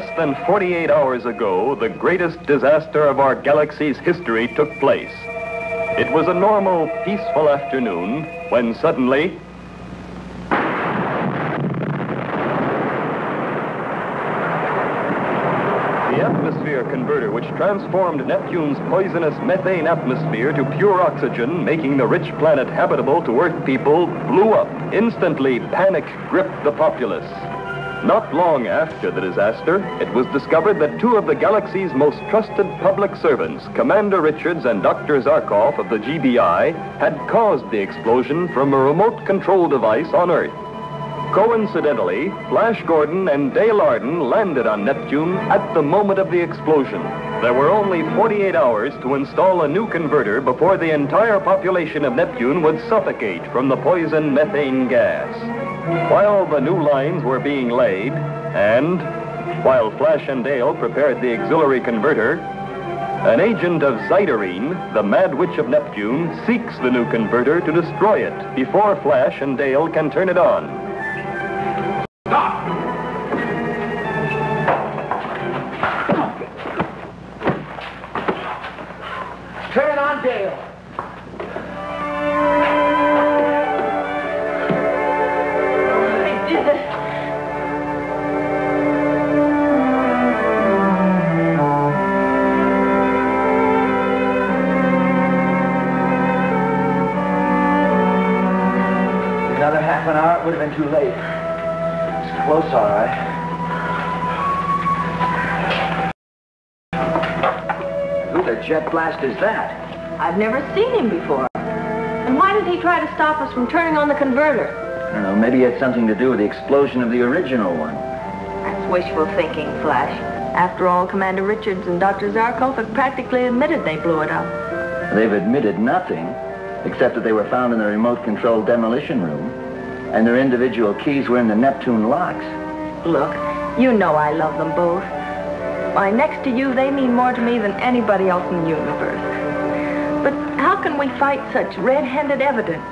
less than 48 hours ago, the greatest disaster of our galaxy's history took place. It was a normal, peaceful afternoon when suddenly The atmosphere converter, which transformed Neptune's poisonous methane atmosphere to pure oxygen, making the rich planet habitable to Earth people, blew up. Instantly, panic gripped the populace. Not long after the disaster, it was discovered that two of the galaxy's most trusted public servants, Commander Richards and Dr. Zarkov of the GBI, had caused the explosion from a remote control device on Earth. Coincidentally, Flash Gordon and Dale Arden landed on Neptune at the moment of the explosion. There were only 48 hours to install a new converter before the entire population of Neptune would suffocate from the poison methane gas. While the new lines were being laid, and while Flash and Dale prepared the auxiliary converter, an agent of Zyderine, the Mad Witch of Neptune, seeks the new converter to destroy it before Flash and Dale can turn it on. It would have been too late. It's close, all right. Who the jet blast is that? I've never seen him before. And why did he try to stop us from turning on the converter? I don't know, maybe it had something to do with the explosion of the original one. That's wishful thinking, Flash. After all, Commander Richards and Dr. Zarkov have practically admitted they blew it up. They've admitted nothing, except that they were found in the remote control demolition room, and their individual keys were in the Neptune locks. Look, you know I love them both. Why, next to you, they mean more to me than anybody else in the universe. But how can we fight such red-handed evidence?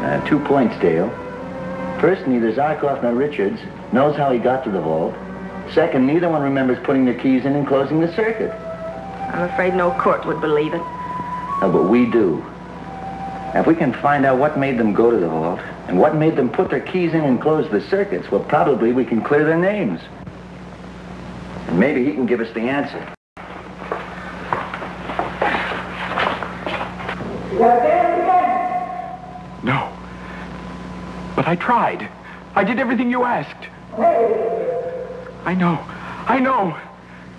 Uh, two points, Dale. First, neither Zarkov nor Richards knows how he got to the vault. Second, neither one remembers putting the keys in and closing the circuit. I'm afraid no court would believe it. Oh, but we do. Now, if we can find out what made them go to the vault and what made them put their keys in and close the circuits, well, probably we can clear their names. And maybe he can give us the answer. No. But I tried. I did everything you asked. Hey. I know. I know.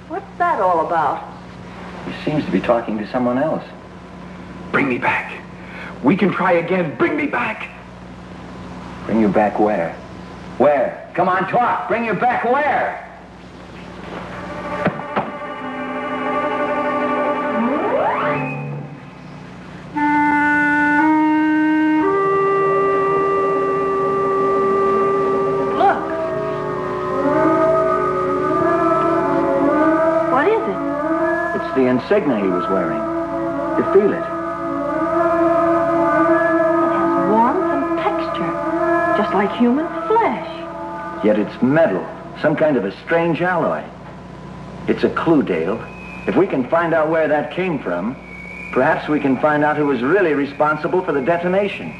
What's that all about? He seems to be talking to someone else. Bring me back. We can try again. Bring me back. Bring you back where? Where? Come on, talk. Bring you back where? Look. What is it? It's the insignia he was wearing. You feel it? It like human flesh. Yet it's metal, some kind of a strange alloy. It's a clue, Dale. If we can find out where that came from, perhaps we can find out who was really responsible for the detonation.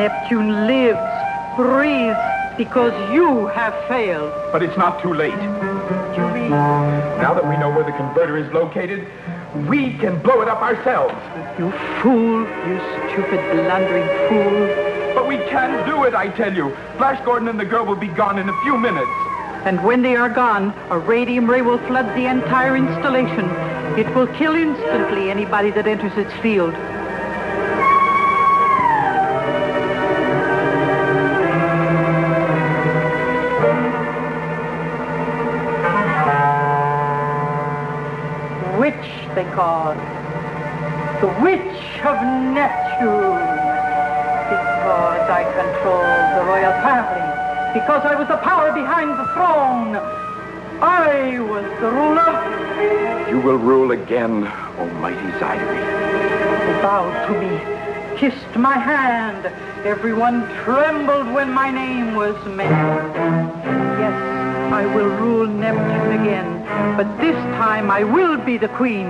Neptune lives, breathes, because you have failed. But it's not too late. Julie, Now that we know where the converter is located, we can blow it up ourselves. you fool, you stupid, blundering fool. But we can do it, I tell you. Flash Gordon and the girl will be gone in a few minutes. And when they are gone, a radium ray will flood the entire installation. It will kill instantly anybody that enters its field. It. The Witch of Neptune. Because I controlled the royal family because I was the power behind the throne. I was the ruler. You will rule again, Almighty Zydery. They bowed to me, kissed my hand. Everyone trembled when my name was mentioned. Yes, I will rule Neptune again, but this time I will be the queen.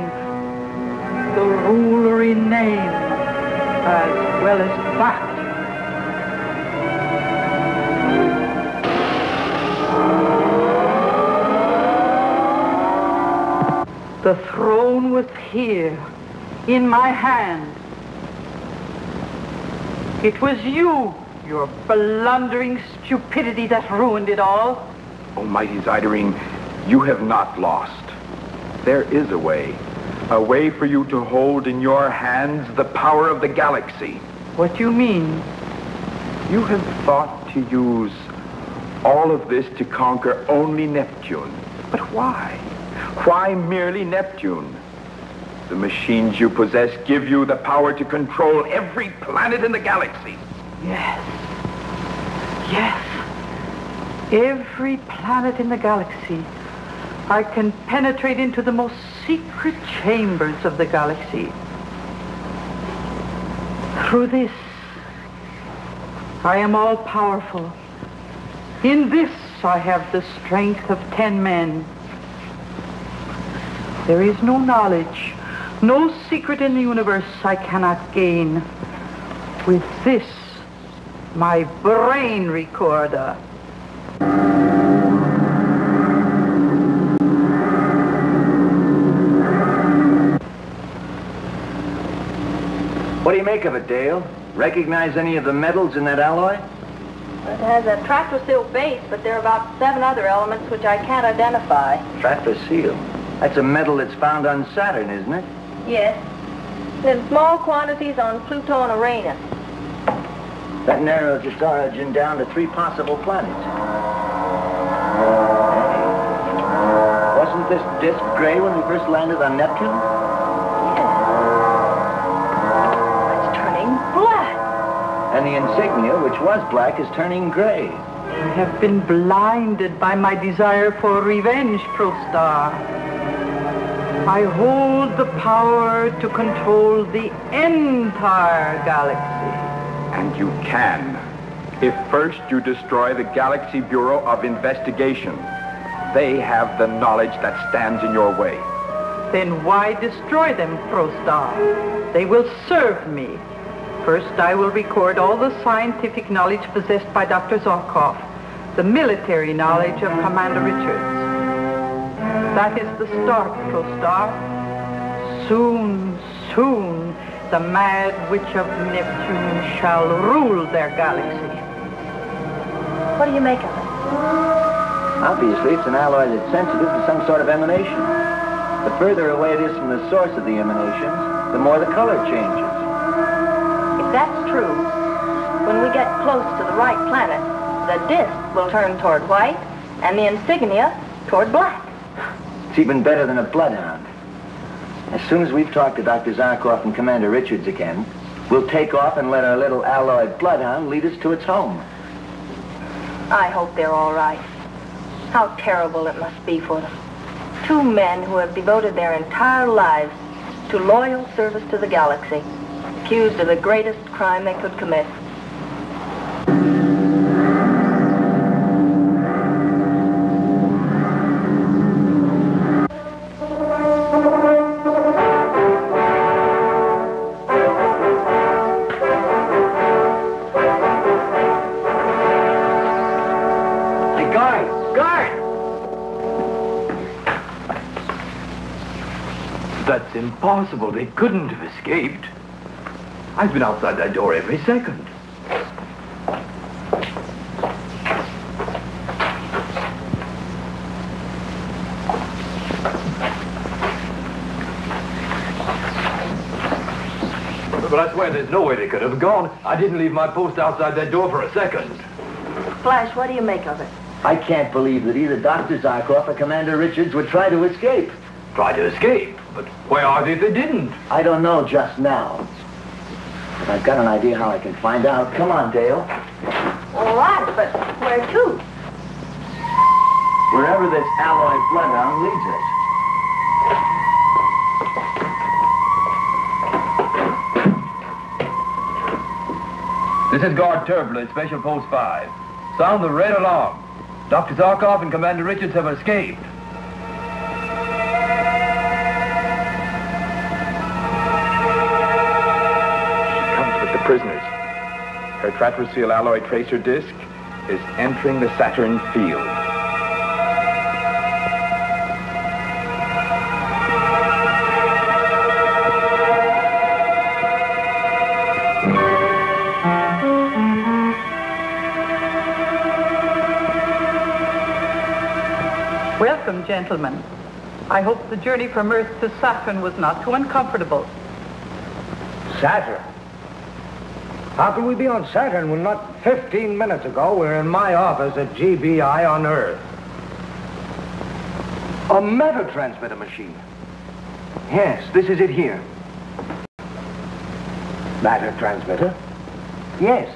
The ruler in name, as well as fact. The throne was here, in my hand. It was you, your blundering stupidity that ruined it all. Almighty Zyderine, you have not lost. There is a way. A way for you to hold in your hands the power of the galaxy. What do you mean? You have thought to use all of this to conquer only Neptune. But why? Why merely Neptune? The machines you possess give you the power to control every planet in the galaxy. Yes. Yes. Every planet in the galaxy. I can penetrate into the most secret chambers of the galaxy. Through this, I am all powerful. In this, I have the strength of ten men. There is no knowledge, no secret in the universe I cannot gain. With this, my brain recorder. Make of it, Dale? Recognize any of the metals in that alloy? It has a tractor-seal base, but there are about seven other elements which I can't identify. Trapezium. That's a metal that's found on Saturn, isn't it? Yes. In small quantities on Pluto and Uranus. That narrows its origin down to three possible planets. Wasn't this disk gray when we first landed on Neptune? And the insignia, which was black, is turning gray. I have been blinded by my desire for revenge, Prostar. I hold the power to control the entire galaxy. And you can. If first you destroy the Galaxy Bureau of Investigation, they have the knowledge that stands in your way. Then why destroy them, Prostar? They will serve me. First, I will record all the scientific knowledge possessed by Dr. Zarkov, the military knowledge of Commander Richards. That is the start, Prostar. Soon, soon, the mad witch of Neptune shall rule their galaxy. What do you make of it? Obviously, it's an alloy that's sensitive to some sort of emanation. The further away it is from the source of the emanations, the more the color changes. That's true, when we get close to the right planet, the disk will turn toward white and the insignia toward black. It's even better than a bloodhound. As soon as we've talked to Dr. Zarkov and Commander Richards again, we'll take off and let our little alloyed bloodhound lead us to its home. I hope they're all right. How terrible it must be for them. Two men who have devoted their entire lives to loyal service to the galaxy, accused of the greatest crime they could commit. Hey, guard! Guard! That's impossible. They couldn't have escaped. I've been outside that door every second. But I swear there's no way they could have gone. I didn't leave my post outside that door for a second. Flash, what do you make of it? I can't believe that either Dr. Zarkov or Commander Richards would try to escape. Try to escape, but where are they if they didn't? I don't know just now. I've got an idea how I can find out. Come on, Dale. All right, but where to? Wherever this alloy bloodhound leads us. This is Guard Turbulent, Special Post 5. Sound the red alarm. Dr. Zarkov and Commander Richards have escaped. She comes with the prisoners. Her Tratrasil alloy tracer disc is entering the Saturn field. Welcome, gentlemen. I hope the journey from Earth to Saturn was not too uncomfortable. Saturn? How can we be on Saturn when not 15 minutes ago we were in my office at GBI on Earth? A matter transmitter machine. Yes, this is it here. Matter transmitter? Yes.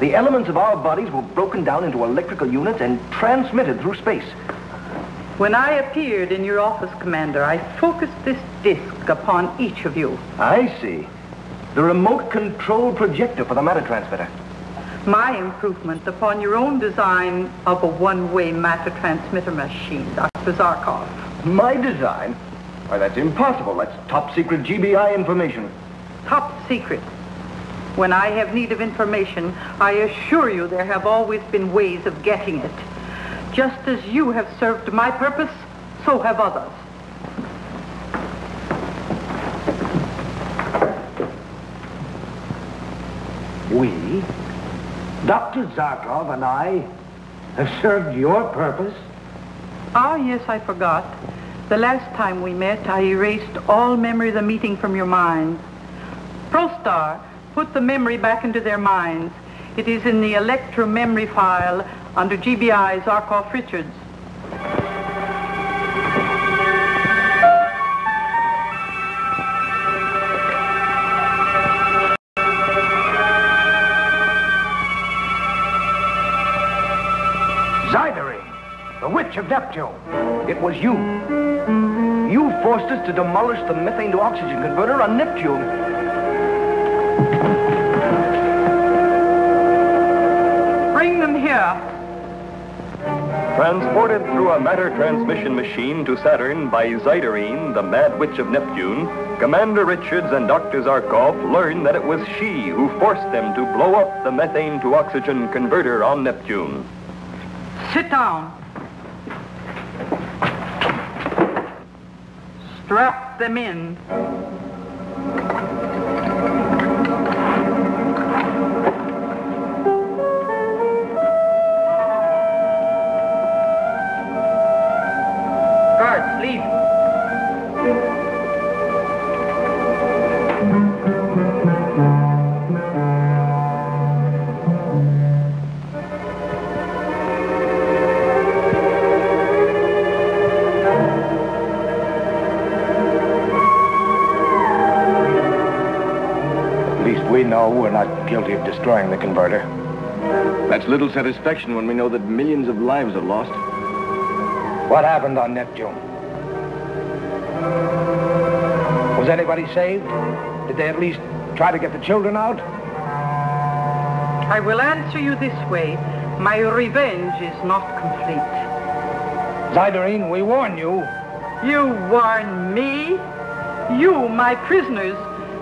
The elements of our bodies were broken down into electrical units and transmitted through space. When I appeared in your office, Commander, I focused this disc upon each of you. I see. The remote control projector for the matter transmitter. My improvement upon your own design of a one-way matter transmitter machine, Dr. Zarkov. My design? Why, that's impossible. That's top secret GBI information. Top secret. When I have need of information, I assure you there have always been ways of getting it. Just as you have served my purpose, so have others. We, Dr. Zarkov and I, have served your purpose. Ah, yes, I forgot. The last time we met, I erased all memory of the meeting from your minds. ProStar put the memory back into their minds. It is in the electro memory file under GBI Zarkov Richards. The of Neptune. It was you. You forced us to demolish the methane to oxygen converter on Neptune. Bring them here. Transported through a matter transmission machine to Saturn by Zyderine, the Mad Witch of Neptune, Commander Richards and Dr. Zarkov learn that it was she who forced them to blow up the methane to oxygen converter on Neptune. Sit down. Strap them in. Not guilty of destroying the converter. That's little satisfaction when we know that millions of lives are lost. What happened on Neptune? Was anybody saved? Did they at least try to get the children out? I will answer you this way. My revenge is not complete. Zyderine, we warn you. You warn me? You, my prisoners,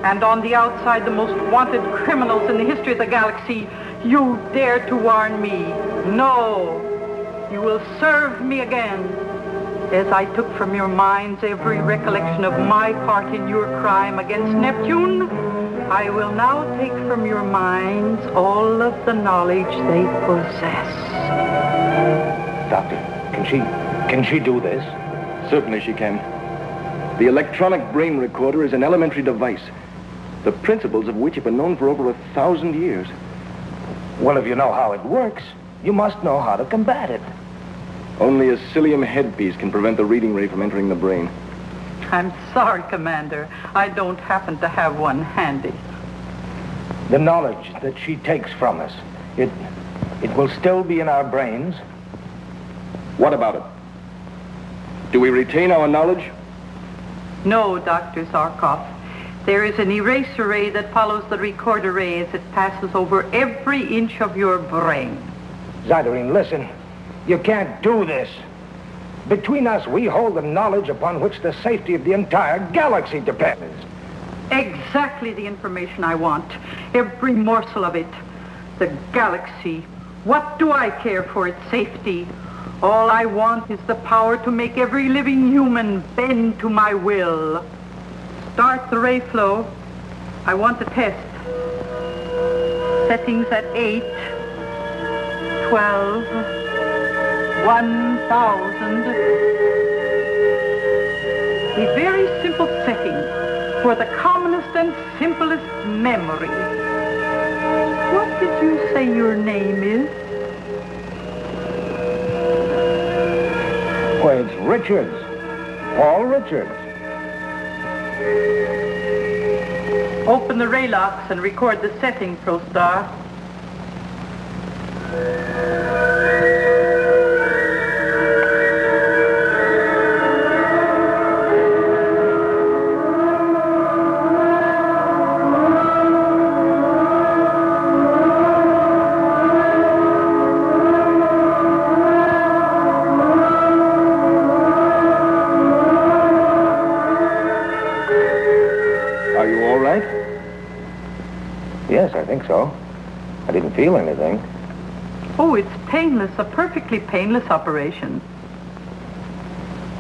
and on the outside the most wanted criminals in the history of the galaxy, you dare to warn me. No, you will serve me again. As I took from your minds every recollection of my part in your crime against Neptune, I will now take from your minds all of the knowledge they possess. Doctor, can she, can she do this? Certainly she can. The electronic brain recorder is an elementary device, the principles of which have been known for over a thousand years. Well, if you know how it works, you must know how to combat it. Only a cilium headpiece can prevent the reading ray from entering the brain. I'm sorry, Commander. I don't happen to have one handy. The knowledge that she takes from us, it, it will still be in our brains. What about it? Do we retain our knowledge? No, Dr. Zarkov. There is an erase array that follows the record array as it passes over every inch of your brain. Zyderine, listen. You can't do this. Between us, we hold the knowledge upon which the safety of the entire galaxy depends. Exactly the information I want. Every morsel of it. The galaxy. What do I care for its safety? All I want is the power to make every living human bend to my will. Start the ray flow. I want to test. Settings at 8, 12, 1,000. A very simple setting for the commonest and simplest memory. What did you say your name is? Why, it's Richards. Paul Richards. Open the ray locks and record the setting, ProStar. Think so. I didn't feel anything. Oh, it's painless, a perfectly painless operation.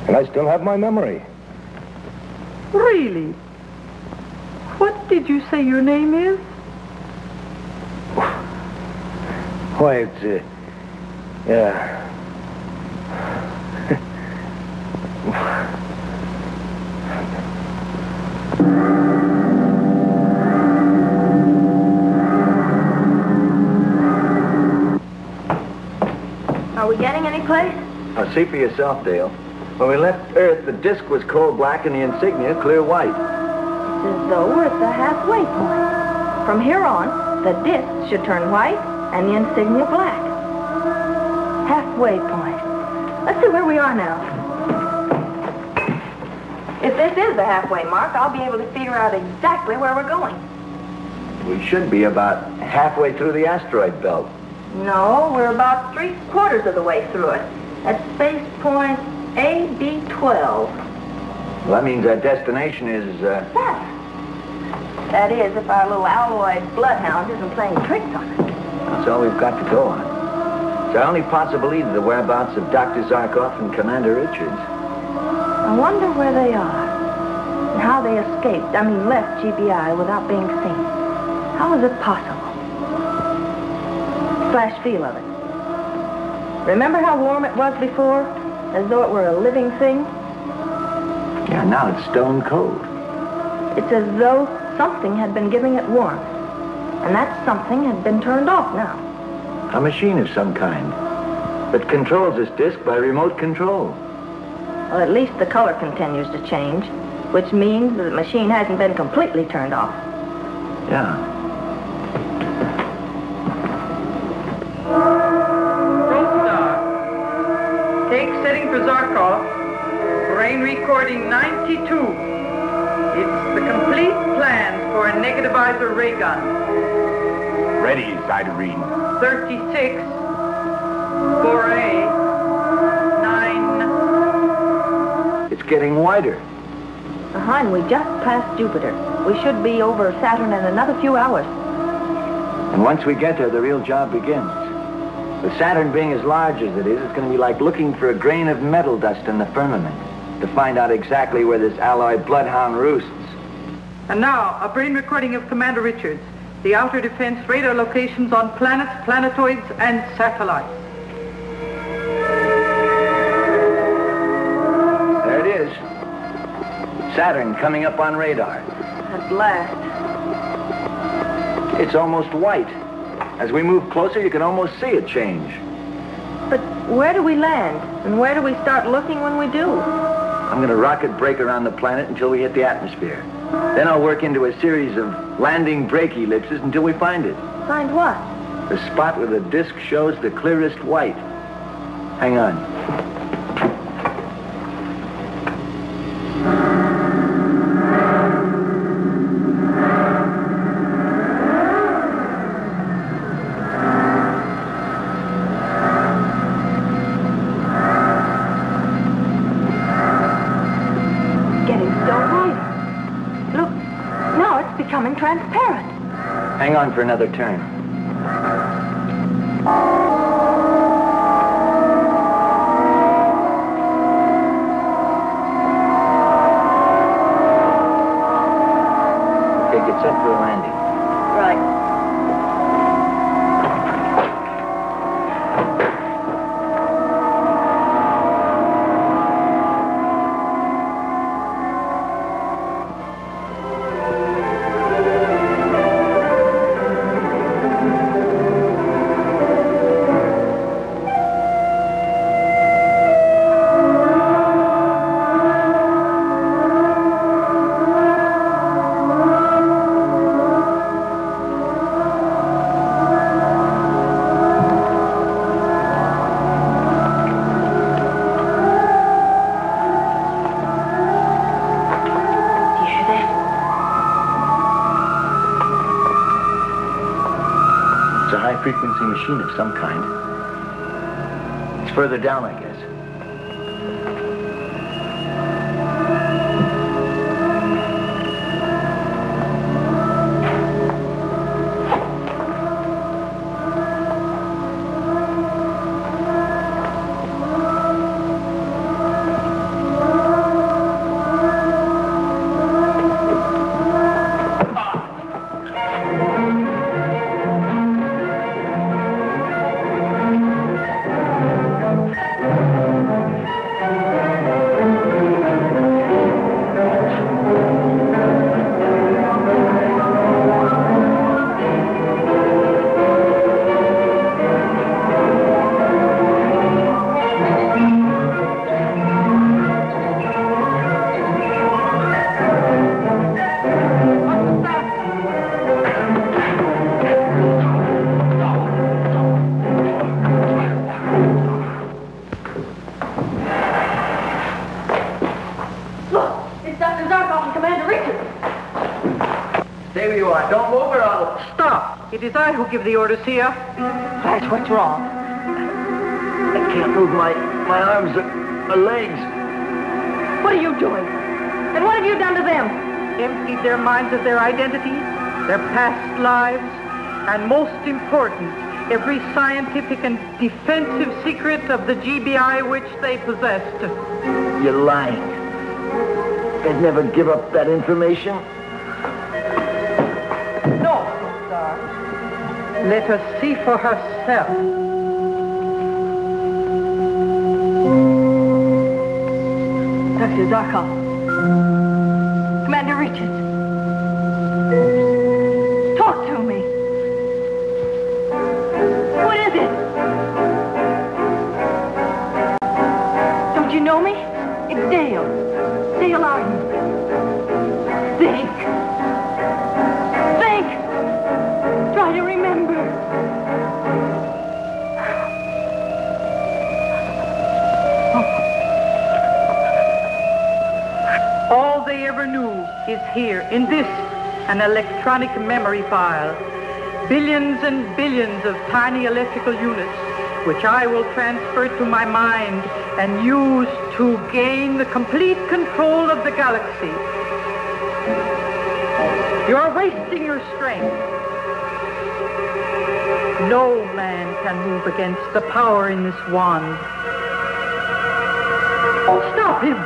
And I still have my memory. Really? What did you say your name is? Why, it's, uh, yeah. See for yourself, Dale. When we left Earth, the disk was coal black and the insignia clear white. It's as though we're at the halfway point. From here on, the disc should turn white and the insignia black. Halfway point. Let's see where we are now. If this is the halfway mark, I'll be able to figure out exactly where we're going. We should be about halfway through the asteroid belt. No, we're about three quarters of the way through it. At space point AB12. Well, that means our destination is, uh, Saturn. That is, if our little alloyed bloodhound isn't playing tricks on us. that's all we've got to go on. It's our only possible lead to the whereabouts of Dr. Zarkov and Commander Richards. I wonder where they are. And how they escaped, I mean left GBI without being seen. How is it possible? Flash feel of it. Remember how warm it was before? As though it were a living thing? Yeah, now it's stone cold. It's as though something had been giving it warmth. And that something had been turned off now. A machine of some kind that controls this disk by remote control. Well, at least the color continues to change, which means that the machine hasn't been completely turned off. Yeah. Brain recording 92. It's the complete plan for a negativizer ray gun. Ready, Zyderine. 36. 4A. 9. It's getting wider. Uh-huh, we just passed Jupiter. We should be over Saturn in another few hours. And once we get there, the real job begins. With Saturn being as large as it is, it's going to be like looking for a grain of metal dust in the firmament to find out exactly where this alloy bloodhound roosts. And now, a brain recording of Commander Richards. The outer defense radar locations on planets, planetoids, and satellites. There it is. Saturn coming up on radar. At last. It's almost white. As we move closer, you can almost see it change. But where do we land? And where do we start looking when we do? I'm going to rocket brake around the planet until we hit the atmosphere. Then I'll work into a series of landing brake ellipses until we find it. Find what? The spot where the disc shows the clearest white. Hang on. On for another turn. Machine of some kind. It's further down, I guess. Is I who give the orders here. Flash, what's wrong? I can't move my, my arms or, or legs. What are you doing? And what have you done to them? Emptied their minds of their identities, their past lives, and most important, every scientific and defensive secret of the GBI which they possessed. You're lying. They'd never give up that information. No, Star. Let her see for herself. Dr. Zarkov. Is here, in this, an electronic memory file. Billions and billions of tiny electrical units, which I will transfer to my mind and use to gain the complete control of the galaxy. You're wasting your strength. No man can move against the power in this wand. Stop him!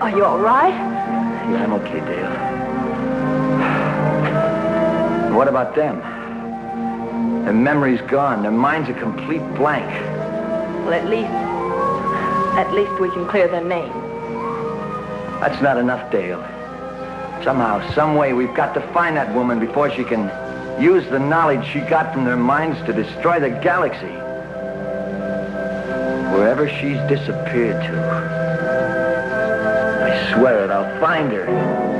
Are you all right? Yeah, I'm okay, Dale. What about them? Their memory's gone. Their mind's a complete blank. Well, at least, at least we can clear their name. That's not enough, Dale. Somehow, some way, we've got to find that woman before she can... use the knowledge she got from their minds to destroy the galaxy. Wherever she's disappeared to. I swear it, I'll find her.